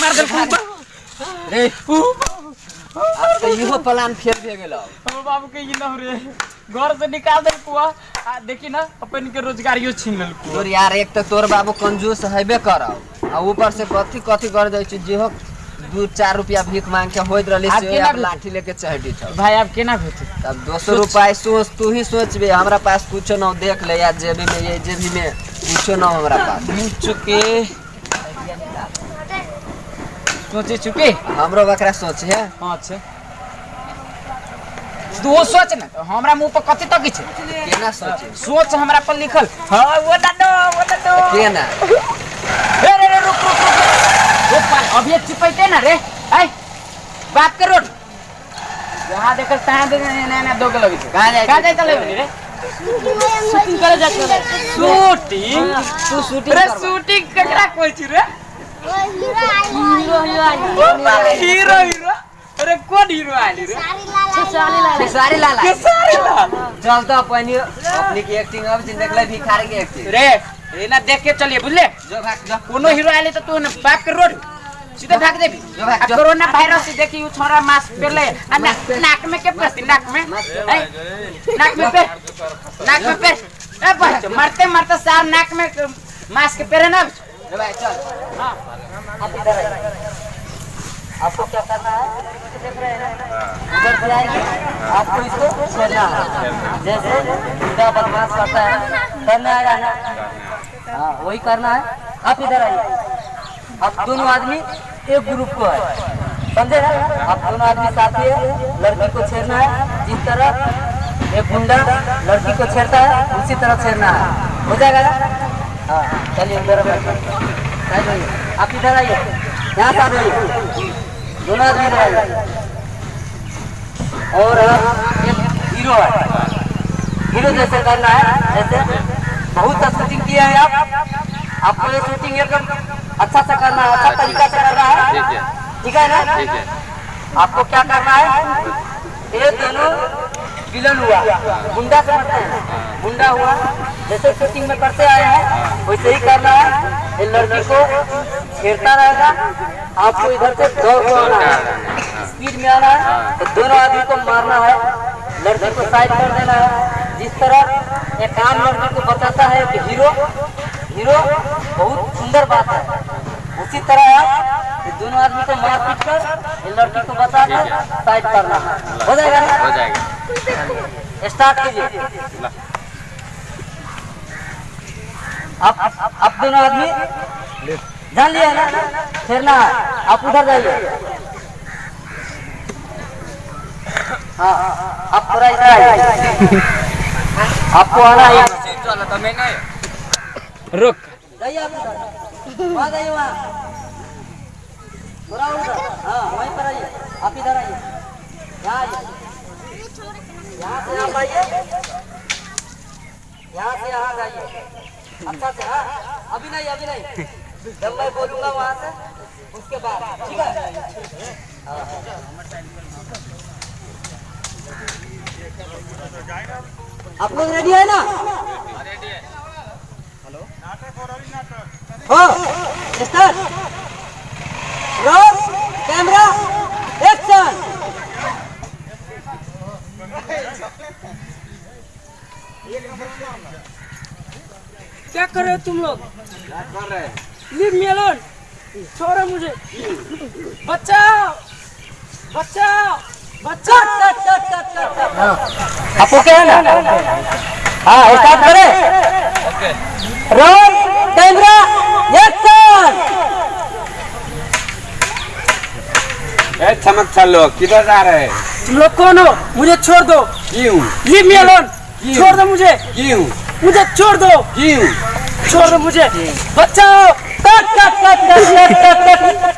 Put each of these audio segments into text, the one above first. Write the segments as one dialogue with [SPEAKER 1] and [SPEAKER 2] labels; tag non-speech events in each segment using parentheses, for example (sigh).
[SPEAKER 1] मार दे
[SPEAKER 2] रे। अब तो इहो प्लान फेल भे गेलो।
[SPEAKER 1] हमर बाबू के ई न रे। घर से निकाल दे कुआ। आ देखी ना अपन के रोजगारियो छीन लेल कुआ।
[SPEAKER 2] तोर यार एक तो तोर बाबू कंजूस हेबे करौ। आ ऊपर से कथी कथी कर दै छी जेहो दू चार रुपया भीख मांग के होइत रहली से
[SPEAKER 1] भेटै?
[SPEAKER 2] लाठी लेके चढ़ी छ।
[SPEAKER 1] भाई अब केना होते
[SPEAKER 2] तब दो सौ रुपया सोच तू ही सोचबे। हमरा पास कुछो न देख ले यार जेबी में ये जेबी में कुछो न हमरा पास।
[SPEAKER 1] भूल चुके। सोचे चुके?
[SPEAKER 2] हमरो बकरा सोच है।
[SPEAKER 1] हाँ छे तू सोच ना हमरा मुँह पर कथी तक छे?
[SPEAKER 2] केना सोचे?
[SPEAKER 1] सोच हमरा पर लिखल। हाँ वो दादो वो दादो
[SPEAKER 2] केना?
[SPEAKER 1] रे रे रे रुक रुक रुक। रुक पाल अभी चिपैते ना रे? आई बात कर रोड जहाँ देखल तहाँ देख ना ना दोगे लगी
[SPEAKER 2] कहाँ जाइ
[SPEAKER 1] कहाँ जाए चले रे?
[SPEAKER 3] शूटिंग करे जाते
[SPEAKER 1] शूटिंग
[SPEAKER 2] तू शूटिंग
[SPEAKER 1] रे शूटिंग ककरा कोई छी रे?
[SPEAKER 3] हीरो हीरो
[SPEAKER 1] अरे कौन हीरो आली रे
[SPEAKER 3] सारी लाला
[SPEAKER 2] खेसारी लाला चल तो अपनी की एक्टिंग अब जिन देखले भिखारी एक्टिंग
[SPEAKER 1] रे ये ना देख के चलिए बुझले
[SPEAKER 2] जो भाग जो
[SPEAKER 1] कोनो हीरो आले तो तू बाप के रोड सीधे भाग देबी
[SPEAKER 2] जो भाग।
[SPEAKER 1] कोरोना वायरस से छोरा मास्क ना, नाक में के पड़ती नाक में नाक में पे नाक में पे ए बच्चो मरते मरते सार नाक में मास्क पहने ना
[SPEAKER 2] चल।
[SPEAKER 1] हाँ।
[SPEAKER 2] आप इधर आइए। आपको क्या करना है? उधर से आएँगे। आपको इसको छेड़ना है। जैसे बुढ़ा बदमाश करता है, करना है ना हाँ वही करना है। आप इधर आइए। आप दोनों आदमी एक ग्रुप को है। समझे? आप दोनों आदमी साथी है, लड़की को छेड़ना है, जिस तरह एक गुंडा लड़की को छेड़ता है, उसी तरह छेड़ना है। हो जाएगा चलिए। आप इधर आइए यहाँ से आ जाइए दोनों आदमी इधर आइए और हीरो है हीरो जैसे करना है जैसे बहुत सा शूटिंग किए हैं आप आपको ये शूटिंग एकदम अच्छा से करना है अच्छा तरीका से करना है ठीक है ना आपको क्या करना है ये दोनों विलन हुआ गुंडा समझते हैं गुंडा हुआ जैसे शूटिंग में करते आए हैं वैसे ही करना है। ये लड़की को छेड़ता रहेगा। आपको इधर से दौड़ को आना है। स्पीड में आना है। तो दोनों आदमी को मारना है। लड़की को साइड कर देना है। जिस तरह एक आम लड़की को बताता है कि हीरो हीरो बहुत सुंदर बात है। उसी तरह आप दोनों आदमी को मार पीट कर ये लड़की को बता कर साइड करना है। हो जाएगा
[SPEAKER 4] हो जाएगा।
[SPEAKER 2] स्टार्ट कीजिए। आप आप दोनों आदमी जान लिया ना? फेरना है आप उधर जाइए। हाँ आप पूरा इधर आइए। आपको आना है।
[SPEAKER 1] रुक।
[SPEAKER 2] जाइए आप उधर। वहाँ जाइए वहाँ। उधर। हाँ वहीं पर आइए। आप इधर आइए। यहाँ आइए। यहाँ से आप आइए। यहाँ से यहाँ जाइए। अच्छा से हाँ अभी नहीं अभी नहीं। जब मैं बोलूँगा वहाँ से, उसके बाद, ठीक है? आप लोग रेडी है ना? हाँ। रोल कैमरा एक्शन
[SPEAKER 3] क्या कर रहे हो तुम लोग लीव मी अलोन छोड़ो मुझे बचाओ बचाओ बचाओ
[SPEAKER 2] cut cut cut cut cut cut आप ओके है ना हाँ स्टार्ट करें रोल कैमरा एक्शन
[SPEAKER 4] ए चमक चलो किधर जा रहे?
[SPEAKER 3] तुम लोग कौन हो? मुझे छोड़ दो।
[SPEAKER 4] क्यों?
[SPEAKER 3] लीव मी अलोन छोड़ दो मुझे।
[SPEAKER 4] क्यों?
[SPEAKER 3] मुझे छोड़ दो। छोड़ दो मुझे। बचाओ।
[SPEAKER 2] Cut cut cut cut cut cut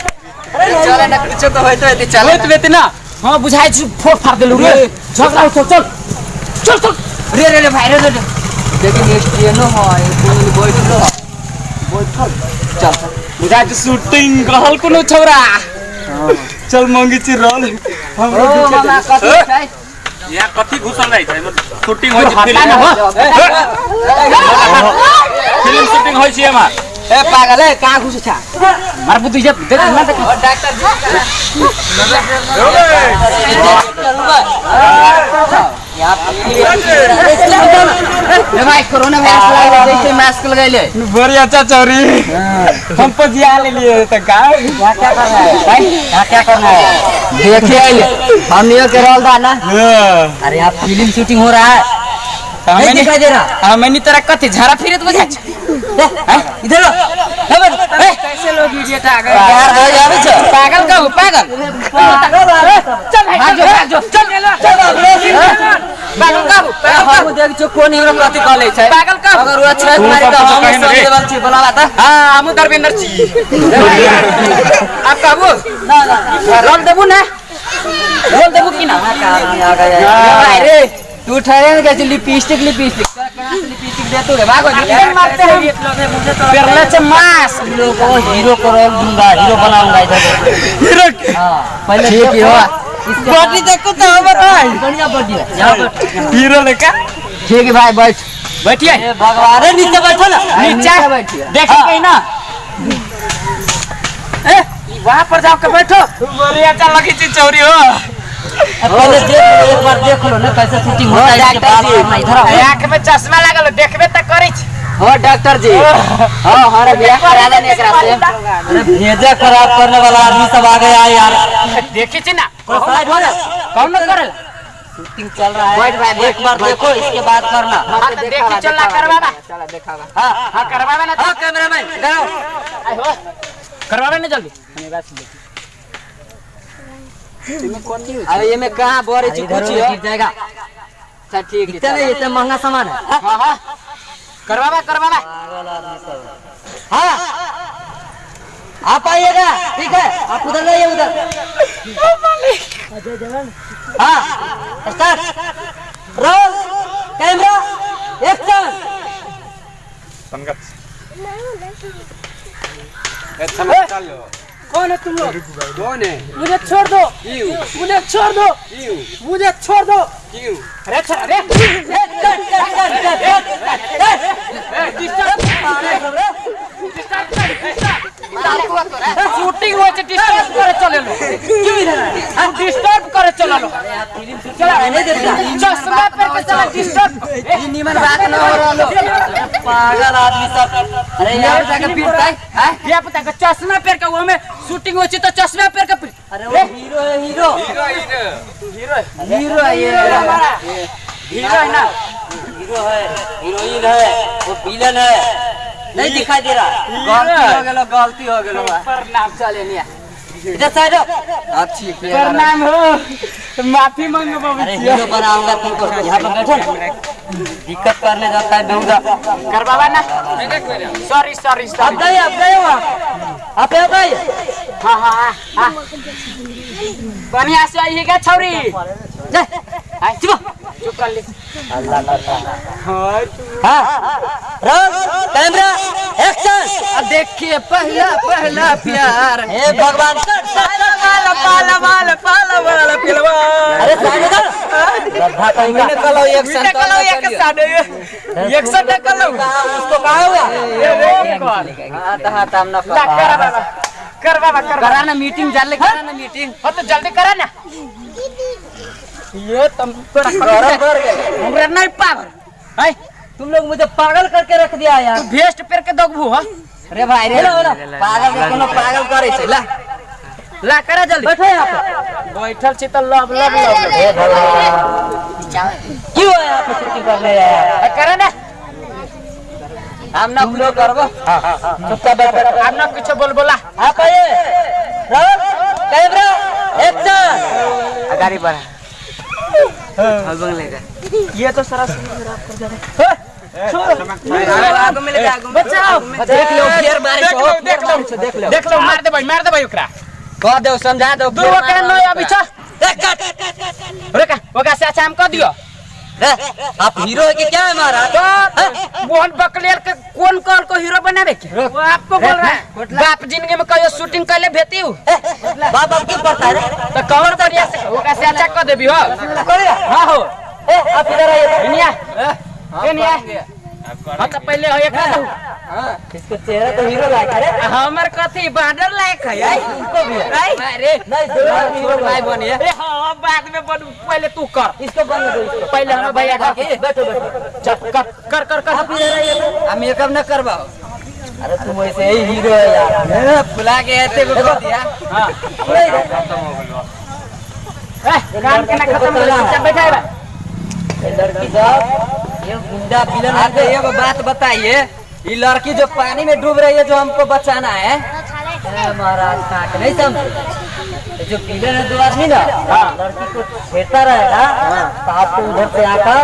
[SPEAKER 2] चले ना कुछ तो होय तो यदि चले
[SPEAKER 1] होइत बेते ना। हाँ बुझाइ छु फोड़ फाड़ देलु रे झगड़ा उठो चल चल चल।
[SPEAKER 2] रे रे रे भाई रे रे। लेकिन ये ट्रेनो है कोई बैठलो बैठल चल। चल।
[SPEAKER 1] बुझाइ छु शूटिंग कहल कोनो छौरा। चल मंगी छि रोल। हम
[SPEAKER 2] ओ मामा कथि छै
[SPEAKER 4] यहाँ कति घुसल
[SPEAKER 1] रहेछ सुटिङ होइ
[SPEAKER 4] फिल्म सुटिङ होइ छिएमा
[SPEAKER 3] ए पागल कहाँ घुस छ
[SPEAKER 2] मार बुद्धि जे देख न त डाक्टर जी भाई कोरोना वायरस लगा मास्क लगाइले
[SPEAKER 1] बड़ी अच्छा चोरी हम तो ले लिए तो का
[SPEAKER 2] क्या क्या कर है? भाई क्या क्या कर है? देखिए हम नहीं के रोल था ना? अरे आप फ़िल्म शूटिंग हो रहा है। नहीं दिखाई दे रहा
[SPEAKER 1] हमें नहीं तेरा कथी झाड़ा फिरे तो बजा
[SPEAKER 2] इधर कैसे लोग इडियट आ गए यार भाई आवे छ
[SPEAKER 1] पागल का हो पागल?
[SPEAKER 2] चल भाग जो भाग जो चल चल पागल का हो? हम देख छो कोन हिरो कथि कहले छै
[SPEAKER 1] पागल का
[SPEAKER 2] अगर वो अच्छा मारी तो हम सब लेवल छी बोलावा त
[SPEAKER 1] हाँ हम धर्मेंद्र जी आप कहबो
[SPEAKER 2] ना ना. रोल देबू ना. रोल देबू कि ना? आ गया रे? तू ठहरे ना कैसे लिपस्टिक लिपस्टिक? लिपस्टिक दे तू रे भागो मारते हैं। पेरले से मास। लोग को हीरो को रोल दूँगा हीरो बनाऊँगा इधर।
[SPEAKER 1] हीरो
[SPEAKER 2] हाँ पहले ठीक है।
[SPEAKER 1] बॉडी देखो तो हमारा भाई
[SPEAKER 2] बढ़िया बढ़िया यहाँ पर
[SPEAKER 1] हीरो लेका
[SPEAKER 2] ठीक है भाई बैठ।
[SPEAKER 1] बैठिए।
[SPEAKER 2] भगवान। रे नीचे बैठो ना।
[SPEAKER 1] नीचे
[SPEAKER 2] बैठिए
[SPEAKER 1] देख कहीं ना। ए वहाँ पर जाओ बैठो। बड़ी अच्छा लगी चोरी हो।
[SPEAKER 2] पहले देख एक बार देख लो ना कैसे शूटिंग होता है इसके बाद करना इधर आओ।
[SPEAKER 1] आँख में चश्मा लागल देखबे त करै छी
[SPEAKER 2] हाँ डॉक्टर जी। हाँ हमारा बियाह करा देने एकरा से अरे भेजे खराब करने वाला आदमी सब आ गया यार।
[SPEAKER 1] देखी छी ना?
[SPEAKER 2] हो जा
[SPEAKER 1] कौन न करेला
[SPEAKER 2] शूटिंग चल रहा है। बैठ भाई एक बार देखो इसके बाद करना।
[SPEAKER 1] हाँ तो देखी चलना करवावा
[SPEAKER 2] चला दिखावा।
[SPEAKER 1] हाँ हाँ करवावे ना
[SPEAKER 2] हाँ कैमरामैन इधर आओ।
[SPEAKER 1] करवावे ना जल्दी।
[SPEAKER 2] अरे ये में कहाँ बोरे जाएगा। अच्छा ठीक है इतना इतना महँगा सामान है।
[SPEAKER 1] हाँ हाँ। करवावा करवावा
[SPEAKER 2] हाँ। आप आइएगा ठीक है। आप उधर जाइए उधर। हाँ स्टार्ट रोल कैमरा एक्शन।
[SPEAKER 4] ए चमक चल लो
[SPEAKER 1] कौन है तुम लोग
[SPEAKER 4] कौन है
[SPEAKER 1] मुझे छोड़ दो मुझे छोड़ दो मुझे छोड़ दो अरे अरे शूटिंग हो डिस्टर्ब करे चले लो क्यों इधर हम डिस्टर्ब करे चले लो चश्मा पे के चला डिस्टर्ब ये
[SPEAKER 2] निमन बात न हो रहा लो पागल आदमी सब अरे यार जाके पीटता है
[SPEAKER 1] ये पता का चश्मा पेर के वो में शूटिंग हो तो चश्मा पेर के
[SPEAKER 2] अरे वो हीरो है हीरो।
[SPEAKER 4] Hero hero.
[SPEAKER 2] हीरो है। ये
[SPEAKER 1] हीरो है। ना?
[SPEAKER 2] हीरो है हीरोइन है वो विलन है। नहीं दिखाई दे रहा। गलती हो। गेलो गलती हो गेलो
[SPEAKER 1] प्रणाम चले निया
[SPEAKER 2] इधर साइड अब ठीक है।
[SPEAKER 1] प्रणाम हो। माफ़ी मांगो बाबू
[SPEAKER 2] अरे हीरो बनाऊँगा तुमको। यहाँ पर बैठो ना। दिक्कत करने जाता है
[SPEAKER 1] करवावा ना। सॉरी सॉरी
[SPEAKER 2] अब गए अब गए वहाँ।
[SPEAKER 1] हप्यो खै भनिहाल्छु अहिलेका छोरी। चुप
[SPEAKER 2] हाँ एक्शन
[SPEAKER 3] अब देखिए पहला पहला प्यार
[SPEAKER 2] हे भगवान अरे
[SPEAKER 1] करा
[SPEAKER 3] मीटिंग जाले करा ना मीटिंग
[SPEAKER 1] हो तो जल्दी करा ना ये तुम (laughs) नहीं पावर
[SPEAKER 2] तुम लोग मुझे पागल करके रख दिया यार।
[SPEAKER 1] तू भेस्ट पेर के दगबू हो?
[SPEAKER 3] रे भाई रे
[SPEAKER 2] पागल कोनो पागल करे छै ला।
[SPEAKER 1] ला करा जल्दी।
[SPEAKER 2] बैठो यहाँ पे।
[SPEAKER 1] बैठल छी तो लब लब लब
[SPEAKER 2] हे भगवान। क्यों है यहाँ पे शूटिंग करने आया?
[SPEAKER 1] करा ना।
[SPEAKER 3] हम ना
[SPEAKER 2] लोग करबो चुपचाप बैठो।
[SPEAKER 1] आप ना कुछ बोल बोला हाँ
[SPEAKER 2] आप आइए रोल कैमरा एक्शन
[SPEAKER 3] गाड़ी बढ़ा।
[SPEAKER 1] ये तो सारा
[SPEAKER 3] आगो मिल गया आगो
[SPEAKER 1] बचाओ।
[SPEAKER 3] देख लो
[SPEAKER 1] देख लो लो।
[SPEAKER 2] लो
[SPEAKER 1] लो मार दे भाई मार दे भाई ओकरा।
[SPEAKER 3] कह दो समझा दो
[SPEAKER 1] अभी अच्छा हम कह दियो।
[SPEAKER 2] आप हीरो है कि क्या है हमारा
[SPEAKER 1] तो मोहन बकलेर के कौन कॉल को हीरो बना रहे वो आपको बोल रहा है। (laughs) बाप ज़िंदगी में कहियो शूटिंग कर ले भेती हूँ।
[SPEAKER 2] बाप बाप क्यों पढ़ता है?
[SPEAKER 1] तो कवर बढ़िया से ओकरा से अच्छा कर देबी हो। हाँ? हो
[SPEAKER 2] आप इधर आइए।
[SPEAKER 1] इन्हीं ए निया हाँ तो पहले हो एक
[SPEAKER 2] इसका चेहरा तो हीरो लायक है।
[SPEAKER 1] हमर कथी बॉर्डर लायक है?
[SPEAKER 2] इसको भी।
[SPEAKER 1] अरे
[SPEAKER 2] नहीं दूल्हा हीरो
[SPEAKER 3] भाई
[SPEAKER 2] बना
[SPEAKER 1] ए हाँ बाद में बनू पहले तू कर।
[SPEAKER 2] इसको बन दो
[SPEAKER 1] पहले हमें भैया
[SPEAKER 2] हाँ,
[SPEAKER 1] का
[SPEAKER 2] बैठो बैठो।
[SPEAKER 1] चल कर कर कर कर।
[SPEAKER 2] इधर आइए। तो।
[SPEAKER 3] हम मेकअप न करवाओ।
[SPEAKER 2] अरे तुम ऐसे ही हीरो है यार।
[SPEAKER 3] बुला के ऐसे को कर दिया।
[SPEAKER 1] हाँ।
[SPEAKER 2] नहीं रे।
[SPEAKER 1] ए, काम के ना खत्म हो गया। बैठा है।
[SPEAKER 2] लड़की सब ये गुंडा विलन
[SPEAKER 3] आप एगो बात बताइए ये लड़की जो पानी में डूब रही है जो हमको बचाना है?
[SPEAKER 2] महाराज काट नहीं समझे। जो विलन है दो आदमी ना? लड़की को छेड़ता रहेगा तो आपको उधर से आकर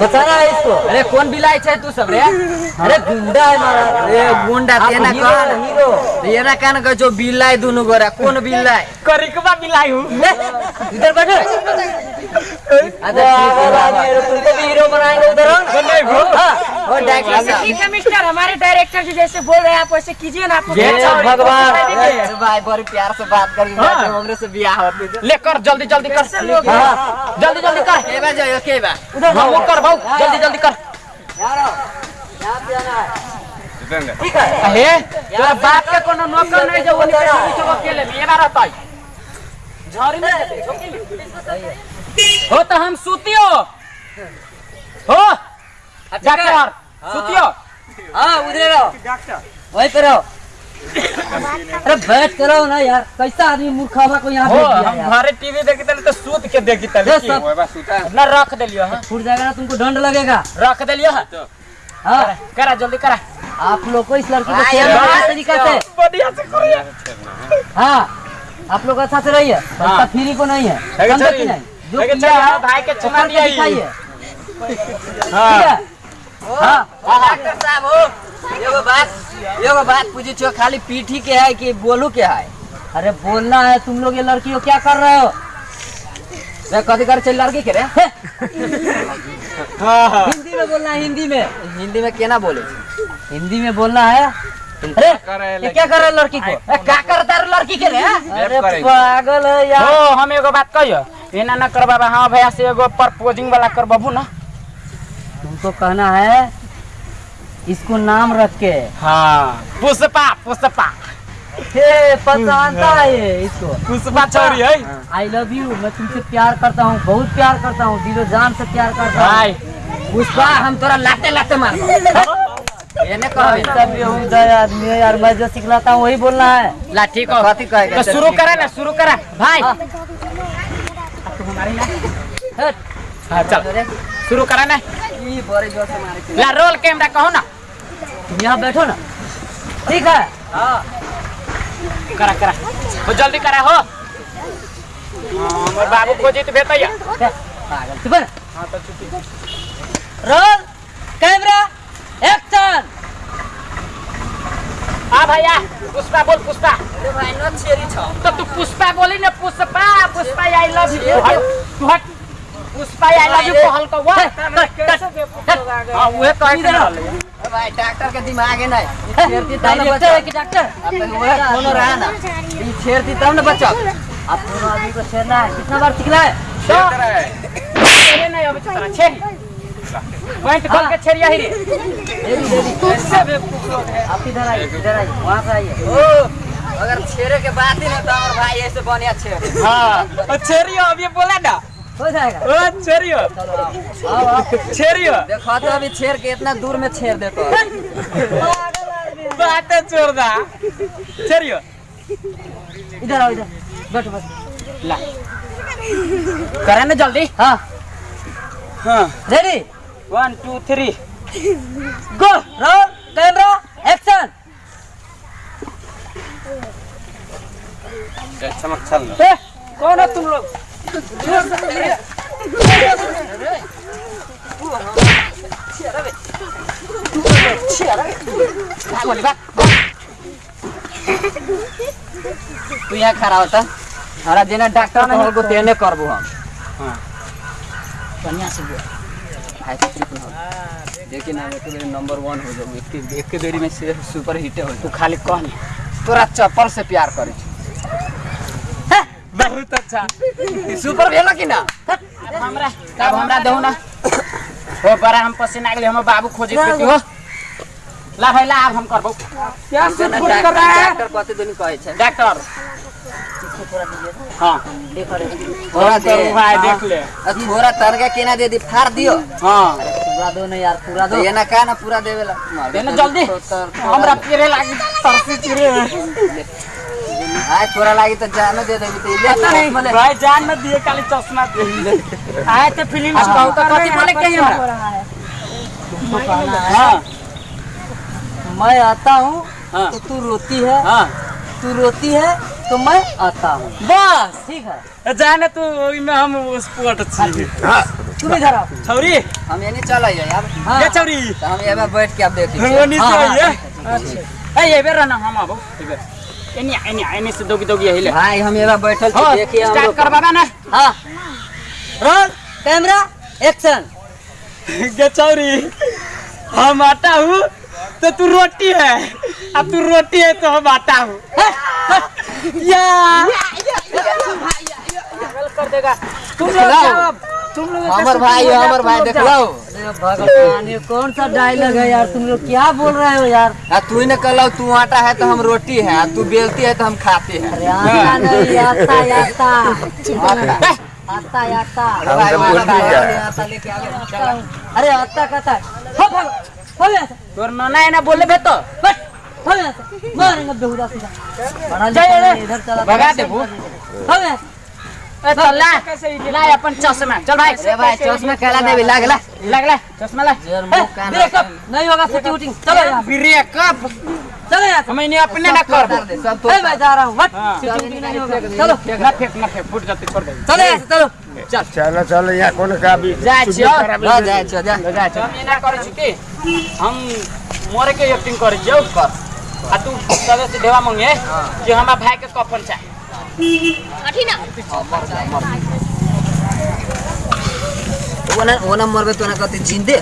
[SPEAKER 2] बचाना है इसको?
[SPEAKER 3] अरे कौन बिलाई छे तू सब रे?
[SPEAKER 2] अरे गुंडा है महाराज।
[SPEAKER 3] अरे गुंडा तेना
[SPEAKER 2] हीरो है, हीरो
[SPEAKER 3] ये ना कान का जो बिलाई दोनों गोरा कौन बिलाई
[SPEAKER 1] करिकबा मिलाई हूँ।
[SPEAKER 2] इधर बैठो।
[SPEAKER 1] मिस्टर हमारे डायरेक्टर जी जैसे बोल रहे हैं आप वैसे कीजिए ना आपको
[SPEAKER 2] जय
[SPEAKER 1] हो-
[SPEAKER 2] भगवान।
[SPEAKER 3] भाई बड़ी प्यार से बात करी
[SPEAKER 1] हाँ।
[SPEAKER 3] से बियाह होती है
[SPEAKER 1] ले कर जल्दी जल्दी कर।
[SPEAKER 2] हाँ।
[SPEAKER 1] जल्दी जल्दी कर।
[SPEAKER 3] के के
[SPEAKER 1] हाँ, कर भाऊ जल्दी जल्दी कर।
[SPEAKER 2] है। ठीक है।
[SPEAKER 1] हे तेरा बाप के कोनो नौकर नहीं जो वो निकल पीछे अकेले में। ये ना रहता है झाड़ी में। हो तो हम सुतियो। हो? डॉक्टर सुतियो।
[SPEAKER 2] हाँ उधर रहो वहीं पे रहो अरे बैठ कर रहो ना यार। कैसा आदमी मूर्खावा को यहाँ
[SPEAKER 1] हो हम घरे टीवी देखी तले तो सूत के देखी तले ना रख देलियो हाँ।
[SPEAKER 2] छूट जाएगा ना तुमको दंड लगेगा।
[SPEAKER 1] रख देलियो हाँ।
[SPEAKER 2] हाँ।
[SPEAKER 1] करा जल्दी करा।
[SPEAKER 2] आप लोग को इस लड़की को
[SPEAKER 3] हाँ,
[SPEAKER 2] छेड़ना
[SPEAKER 3] यार,
[SPEAKER 2] तरीका से।
[SPEAKER 1] बढ़िया से करिए
[SPEAKER 2] हाँ। आप लोग अच्छा से रहिए। फ्री को नहीं है।
[SPEAKER 1] है
[SPEAKER 2] समझे कि नहीं। जो
[SPEAKER 1] है कि
[SPEAKER 2] किया है
[SPEAKER 1] भाई के
[SPEAKER 2] वो
[SPEAKER 1] दिया
[SPEAKER 2] दिखाइए।
[SPEAKER 1] हाँ।
[SPEAKER 2] हाँ?
[SPEAKER 3] डॉक्टर साहब हो एगो बात एगो बात पूछी छो खाली पीठी के है कि बोलू के है?
[SPEAKER 2] अरे बोलना है तुम लोग ये लड़की को क्या कर रहे हो?
[SPEAKER 3] रे कथी कर चल लड़की के रे।
[SPEAKER 1] हाँ। हाँ।
[SPEAKER 2] हिंदी में बोलना है हिंदी में।
[SPEAKER 3] हिंदी में केना बोले
[SPEAKER 2] हिंदी में बोलना है। अरे
[SPEAKER 5] कर
[SPEAKER 2] ये क्या कर रहे लड़की को?
[SPEAKER 3] ए, का करता रे लड़की के रे
[SPEAKER 2] अरे पागल है यार।
[SPEAKER 1] हो हम एगो बात कहियो। एना ना कर बाबा हाँ भैया से एगो प्रपोजिंग वाला कर बाबू ना।
[SPEAKER 2] तुमको कहना है इसको नाम रख के।
[SPEAKER 1] हाँ पुष्पा पुष्पा।
[SPEAKER 2] हे पहचानता है ये इसको।
[SPEAKER 1] पुष्पा छोरी है।
[SPEAKER 2] आई लव यू मैं तुमसे प्यार करता हूँ बहुत प्यार करता हूँ दिलो जान से प्यार करता हूँ।
[SPEAKER 1] भाई।
[SPEAKER 3] पुष्पा हम तोरा लाते लाते मार। (laughs)
[SPEAKER 2] आदमी यार मैं जो सिखलाता हूँ वही बोलना है।
[SPEAKER 3] ला ठीक हो। कथी कहेगा
[SPEAKER 1] तो शुरू करा ना शुरू करा। भाई
[SPEAKER 2] हाँ।
[SPEAKER 1] हाँ चल। शुरू करा ना। ला रोल कैमरा कहो ना।
[SPEAKER 2] तुम यहाँ बैठो ना। ठीक है?
[SPEAKER 1] करा करा। हो जल्दी करा हो। हाँ, हमर बाबू को जीत भेटैया
[SPEAKER 2] पागल। है रोल कैमरा एक्शन
[SPEAKER 1] आ भैया पुष्पा बोल पुष्पा।
[SPEAKER 3] अरे भाई न छेरी छ।
[SPEAKER 1] तो तू पुष्पा बोली ना पुष्पा? आई लव यू तू हट पुष्पा आई लव यू कहल को वो हाँ उहे कह है।
[SPEAKER 3] अरे भाई डॉक्टर के दिमाग है नहीं छेरती तब न बचा
[SPEAKER 2] कि डॉक्टर
[SPEAKER 3] अब तक वो कोनो रहा ना? ई छेरती तब न बचा
[SPEAKER 2] आप दोनों आदमी को छेड़ना है। कितना बार सिखना है?
[SPEAKER 5] शेयर कर रहा है।
[SPEAKER 1] तेरे नहीं अबे चतरा छे पॉइंट खोल के छेड़िया ही रे
[SPEAKER 2] देरी
[SPEAKER 1] ऐसे बेवकूफ़ लोग है।
[SPEAKER 2] आप इधर आइए इधर आइए। वहाँ से आइए।
[SPEAKER 3] ओ। अगर छेरे के बात ही ना तो हमार भाई ऐसे बढ़िया छेरे।
[SPEAKER 1] हाँ। छेड़ियो अब ये बोला ना?
[SPEAKER 2] हो जाएगा।
[SPEAKER 1] ओ
[SPEAKER 2] आओ आओ।
[SPEAKER 1] छेड़ियो
[SPEAKER 3] देखो तो अभी छेर के इतना दूर में छेर देतो
[SPEAKER 1] बात दा छेड़ियो
[SPEAKER 2] इधर आओ इधर। बैठो बैठो।
[SPEAKER 1] ला। करा ना जल्दी?
[SPEAKER 2] हाँ।
[SPEAKER 1] हाँ।
[SPEAKER 2] Ready
[SPEAKER 1] one two three
[SPEAKER 2] go roll camera action
[SPEAKER 5] चमक चल
[SPEAKER 1] कौन हो तुम लोग?
[SPEAKER 3] तू यहाँ खड़ा होता। हमारा जेना डॉक्टर नहीं को तेने करबो हम। हाँ।
[SPEAKER 2] बढ़िया से बोल।
[SPEAKER 3] भाई तो चुप ना हो। देखिए ना बेर नंबर वन हो जाऊ। एक एक के देरी में से सुपर हिट हो।
[SPEAKER 1] तू खाली कह ले।
[SPEAKER 3] तोरा चप्पल से प्यार करे।
[SPEAKER 1] बहुत अच्छा।
[SPEAKER 3] सुपर भेल कि ना?
[SPEAKER 1] हमरा तब हमरा दहु ना। हो बड़ा हम पसीना गेले हम बाबू खोजे के हो। ला भाई ला अब हम करबो।
[SPEAKER 3] क्या से फ़ोन कर रहा है? डॉक्टर कहते दुनी कहे छे।
[SPEAKER 1] डॉक्टर। हाँ।
[SPEAKER 3] थोड़ा दे
[SPEAKER 1] भाई देख ले।
[SPEAKER 3] अब थोड़ा तरगा केना दे दी फाड़ दियो।
[SPEAKER 1] हाँ।
[SPEAKER 3] पूरा दो ना यार पूरा दो। ये ना का ना पूरा देवेला
[SPEAKER 1] देना जल्दी। हमरा पेरे लागी तरसी चिरे
[SPEAKER 3] आय तोरा लागी तो जानो दे देबी तो। ले
[SPEAKER 1] पता नहीं
[SPEAKER 3] बोले
[SPEAKER 1] भाई जान न दिए खाली चश्मा दे। आए तो फ़िल्म कहू तो कथी बोले के हमरा? हाँ।
[SPEAKER 3] मैं आता हूँ
[SPEAKER 1] हाँ।
[SPEAKER 3] तो तू रोती है।
[SPEAKER 1] हाँ।
[SPEAKER 3] तू रोती है तो मैं आता हूँ।
[SPEAKER 1] बस।
[SPEAKER 3] ठीक है।
[SPEAKER 1] जाने तू में हम स्पोर्ट छी।
[SPEAKER 3] तुम इधर आओ
[SPEAKER 1] छौरी।
[SPEAKER 3] हम ये नहीं चल आइए यार। हाँ।
[SPEAKER 1] ये छौरी।
[SPEAKER 3] तो हम ये बैठ के अब देख
[SPEAKER 1] वो नीचे आइए ए ये बेर हम आबो। एनी एनी एनी से दोगी दोगी हिले
[SPEAKER 3] भाई हम ये बैठल छी देखिए हम
[SPEAKER 1] स्टार्ट
[SPEAKER 3] लोग।
[SPEAKER 1] ना।
[SPEAKER 3] हाँ। रोल कैमरा एक्शन
[SPEAKER 1] गे छौरी। हम आटा हूँ तो तू रोटी है। अब तू रोटी है तो हम आटा हूँ। या। कर देगा। तुम लोग तुम लोग
[SPEAKER 3] हमर भाई हमर भाई देख। लो भगवान ये कौन सा डायलॉग है यार? तुम लोग क्या बोल रहे हो यार? तू ही ने कहलो तू आटा है तो हम रोटी है तू बेलती है तो हम खाते हैं। अरे आटा नहीं आता आ अरे आता कहता है। हो भागो हो
[SPEAKER 1] तोर नाना है ना बोले बे तो
[SPEAKER 3] बस हो मारेंगे बेहुदा सीधा। इधर चला।
[SPEAKER 1] भगा दे वो।
[SPEAKER 3] हो गया।
[SPEAKER 1] ए चल ला ला अपन चश्मा। चल भाई।
[SPEAKER 3] अरे भाई चश्मा कहला देवी लाग ला।
[SPEAKER 1] चश्मा ला।
[SPEAKER 3] ब्रेकअप नहीं होगा शूटिंग वूटिंग चलो यार
[SPEAKER 1] ब्रेकअप
[SPEAKER 3] चलो यार
[SPEAKER 1] हम अपने ना कर
[SPEAKER 3] सब तो मैं जा रहा हूँ हट
[SPEAKER 1] हाँ।
[SPEAKER 3] शूटिंग नहीं होगा। चलो।
[SPEAKER 1] ना फेंक ना फेंक फुट जाती छोड़ दे।
[SPEAKER 3] चलो यार से, चलो।
[SPEAKER 5] चलो। चलो यहाँ कौन का भी
[SPEAKER 1] जा छियो
[SPEAKER 3] जा जा। जा जा
[SPEAKER 1] जा हम एना करे छी हम मोरे के एक्टिंग करे छियो कर आ तू सबे से देवा मंगे कि हमरा भाई के कफन चाही
[SPEAKER 3] वो ना वो ना मरबे तो ना कहते जिंदे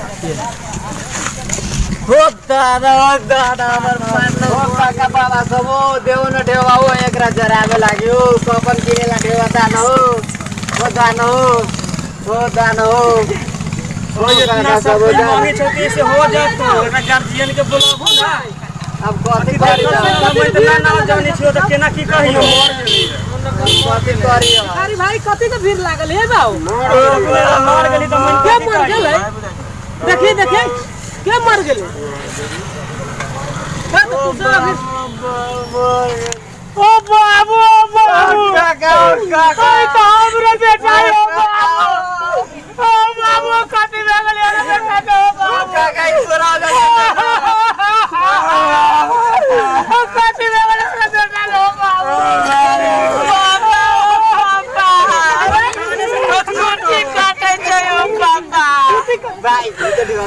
[SPEAKER 3] हो दादा हो दादा हमर मान हो काका बाबा सब हो देव न देवा हो एकरा जराबे लाग्यो कपन किनेला देवा दान हो हो दान हो हो दान हो हो काका सब हो दान
[SPEAKER 1] छोटी से हो जा तो ना गार्जियन के बोलाबो ना
[SPEAKER 3] अब कथी करी
[SPEAKER 1] मैं तो ना ना जाने छियो त केना की कहियो
[SPEAKER 3] कथी करी
[SPEAKER 4] अरे भाई कथी के भीड़ लागल है बाऊ
[SPEAKER 1] मार गेली त मन
[SPEAKER 4] क्या मर गेल? है देखिए देखिए क्या मर गेल? हाँ, तो तू सब अभी-
[SPEAKER 1] ओ बाबू ओ बाबू।
[SPEAKER 3] काका काका
[SPEAKER 1] ओए तो हमरे बेटा ओ बाबू ओ बाबू कथी भे गेलै रे बेटा के ओ बाबू
[SPEAKER 3] काका ईश्वर आ
[SPEAKER 1] कथी भे गेलै रे बेटा के ओ बाबू छोटी काटे छै ओ